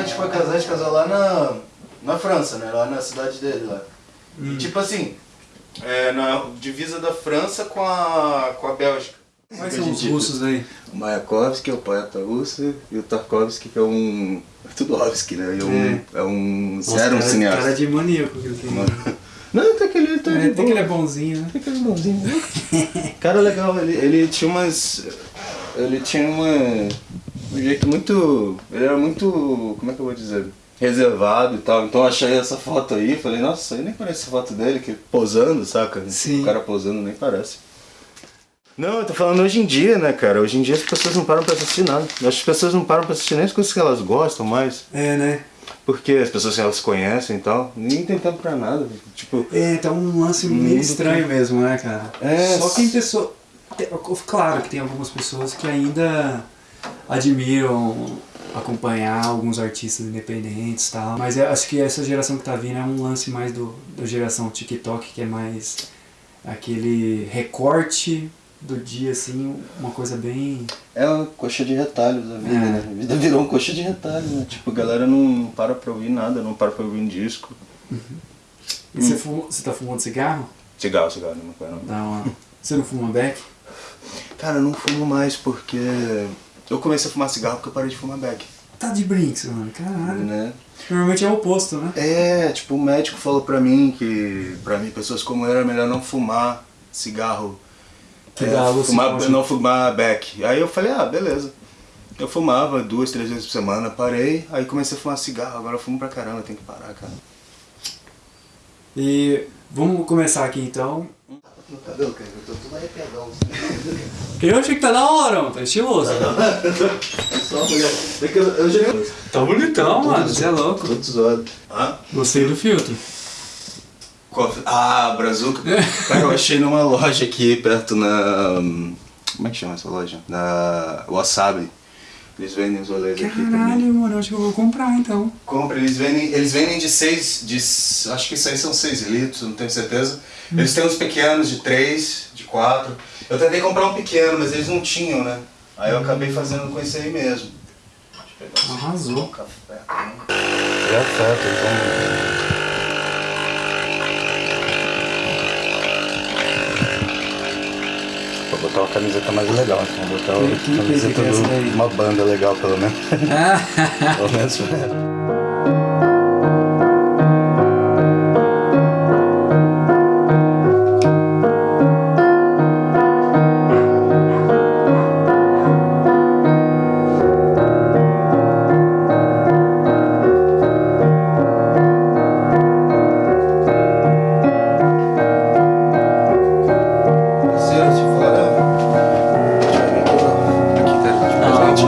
quando a gente foi casar, a gente casou lá na, na França, né? Lá na cidade dele, lá. Hum. E, tipo assim, é, na divisa da França com a, com a Bélgica. Quais são os russos aí? O Mayakovsky é o poeta russo e o Tarkovsky que é um... Né? É Tudovsky, né? É um, é. um Nossa, zero um cineasta. cara de maníaco que ele tem. Não, tem que ele, tá é, é né? até que ele é bonzinho, né? Tem que ele é bonzinho. Né? cara legal, ele, ele tinha umas... Ele tinha uma um jeito muito... Ele era muito... Como é que eu vou dizer? Reservado e tal. Então eu achei essa foto aí falei, nossa, aí nem parece a foto dele, que posando, saca? Sim. O cara posando nem parece. Não, eu tô falando hoje em dia, né, cara? Hoje em dia as pessoas não param pra assistir nada. Acho que as pessoas não param pra assistir nem as coisas que elas gostam mais. É, né? Porque as pessoas que elas conhecem e tal. Nem tem tempo pra nada. Tipo, É, tá um lance meio estranho mesmo, né, cara? É, Só que tem pessoas... Claro que tem algumas pessoas que ainda admiram acompanhar alguns artistas independentes e tal. Mas eu acho que essa geração que tá vindo é um lance mais do, da geração TikTok, que é mais aquele recorte do dia, assim, uma coisa bem... É uma coxa de retalhos a vida, É. né? A vida virou uma coxa de retalhos, né? Tipo, a galera não para pra ouvir nada, não para pra ouvir um disco. E Hum. você, fuma, você tá fumando cigarro? Cigarro, cigarro, não quero. não. Uma... Você não fuma beck? Cara, eu não fumo mais porque eu comecei a fumar cigarro porque eu parei de fumar beck, Tá de brinks, mano. Caralho. né? Normalmente é o oposto, né? É, tipo, o médico falou pra mim que, pra mim, pessoas como eu, era melhor não fumar cigarro. Que é, dá fumar, não fumar beck. Aí eu falei, ah, beleza. Eu fumava duas, três vezes por semana, parei, aí comecei a fumar cigarro, agora eu fumo pra caramba, tenho que parar, cara. E vamos começar aqui então. No cabelo, cara, eu achei que tá da hora, mano. Tá estiloso. Só mulher. É que eu, eu já... Tá bonitão, mano. Você é louco. Tudo zoado. Hã? Gostei do filtro. Ah, Brazuca. Cara, eu achei numa loja aqui perto na. Como é que chama essa loja? Na Wasabi. Eles vendem os rolês aqui também. Caralho, mano. Eu acho que eu vou comprar então. Compra, eles vendem, eles vendem de 6, de, acho que isso aí são 6 litros, não tenho certeza. Eles têm uns pequenos de 3, de 4. Eu tentei comprar um pequeno, mas eles não tinham, né? Aí eu acabei fazendo com esse aí mesmo. Deixa eu pegar um Arrasou. café. É certo, então. Botar uma camiseta mais legal, então vou botar uma camiseta é de uma banda legal, pelo menos. pelo menos.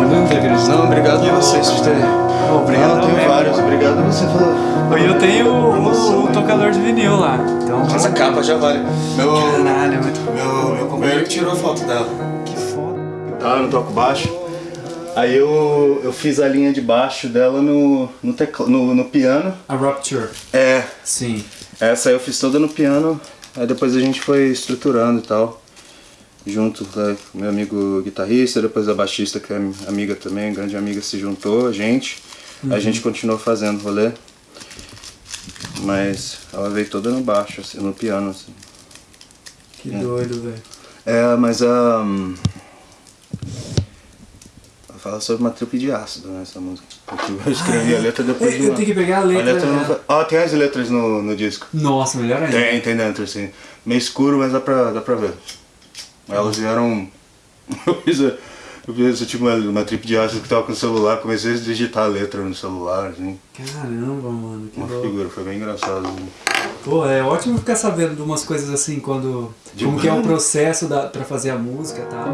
Não Não, obrigado a vocês por terem. Obrigado Não, tem mesmo. vários. Obrigado a você falou. E eu tenho o, o tocador de vinil lá. Então, Essa capa já vale. Meu, Caralho, é muito meu, meu companheiro que tirou foto dela. que foda. Tá, eu não toco baixo. Aí eu, eu fiz a linha de baixo dela no, no, tecla, no, no piano. A Rupture. É, Sim. essa aí eu fiz toda no piano. Aí depois a gente foi estruturando e tal. Junto, né, meu amigo guitarrista, depois a baixista, que é amiga também, grande amiga, se juntou, a gente. A gente continuou fazendo rolê. Mas ela veio toda no baixo, assim, no piano, assim. Que doido, velho. É, mas a. Um, fala sobre uma tripe de ácido, né, essa música. Eu escrevi a letra depois Eu, de eu tenho que pegar a letra. não né? Ó, tem as letras no, no disco. Nossa, melhor ainda. Tem, tem dentro, assim. Meio escuro, mas dá pra, dá pra ver. Elas vieram. Eu fiz, eu fiz tipo, uma, uma trip de ácido que tava com o celular, comecei a digitar a letra no celular, assim. Caramba, mano. Que Uma louco. figura, foi bem engraçado. Assim. Pô, é ótimo ficar sabendo de umas coisas assim, quando. De como que é o processo da, pra fazer a música e tal.